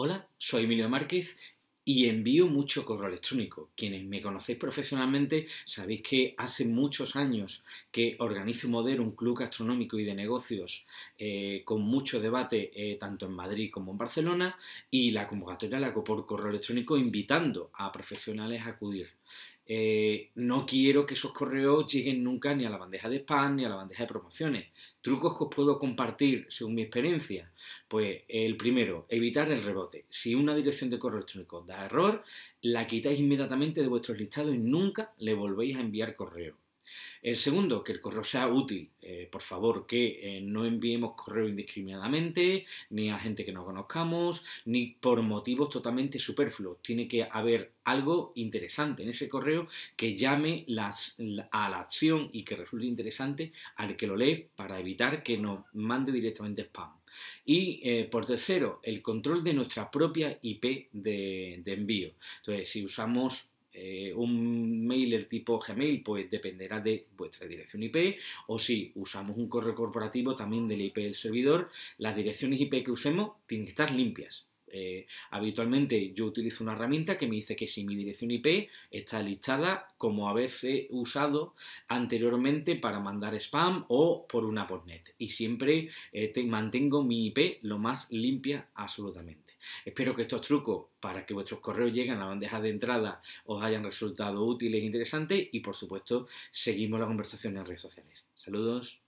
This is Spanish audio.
Hola, soy Emilio Márquez y envío mucho correo electrónico. Quienes me conocéis profesionalmente sabéis que hace muchos años que organizo Modero, un club gastronómico y de negocios eh, con mucho debate eh, tanto en Madrid como en Barcelona y la convocatoria la hago por correo electrónico invitando a profesionales a acudir. Eh, no quiero que esos correos lleguen nunca ni a la bandeja de spam ni a la bandeja de promociones. Trucos que os puedo compartir según mi experiencia. Pues el primero, evitar el rebote. Si una dirección de correo electrónico da error, la quitáis inmediatamente de vuestros listados y nunca le volvéis a enviar correo. El segundo, que el correo sea útil. Eh, por favor, que eh, no enviemos correo indiscriminadamente, ni a gente que no conozcamos, ni por motivos totalmente superfluos. Tiene que haber algo interesante en ese correo que llame a la acción y que resulte interesante al que lo lee para evitar que nos mande directamente spam. Y eh, por tercero, el control de nuestra propia IP de, de envío. Entonces, si usamos eh, un mailer tipo Gmail, pues dependerá de vuestra dirección IP, o si usamos un correo corporativo también del IP del servidor, las direcciones IP que usemos tienen que estar limpias. Eh, habitualmente yo utilizo una herramienta que me dice que si mi dirección IP está listada como haberse usado anteriormente para mandar spam o por una postnet. Y siempre eh, mantengo mi IP lo más limpia absolutamente. Espero que estos trucos para que vuestros correos lleguen a la bandeja de entrada os hayan resultado útiles e interesantes y por supuesto seguimos la conversación en redes sociales. Saludos.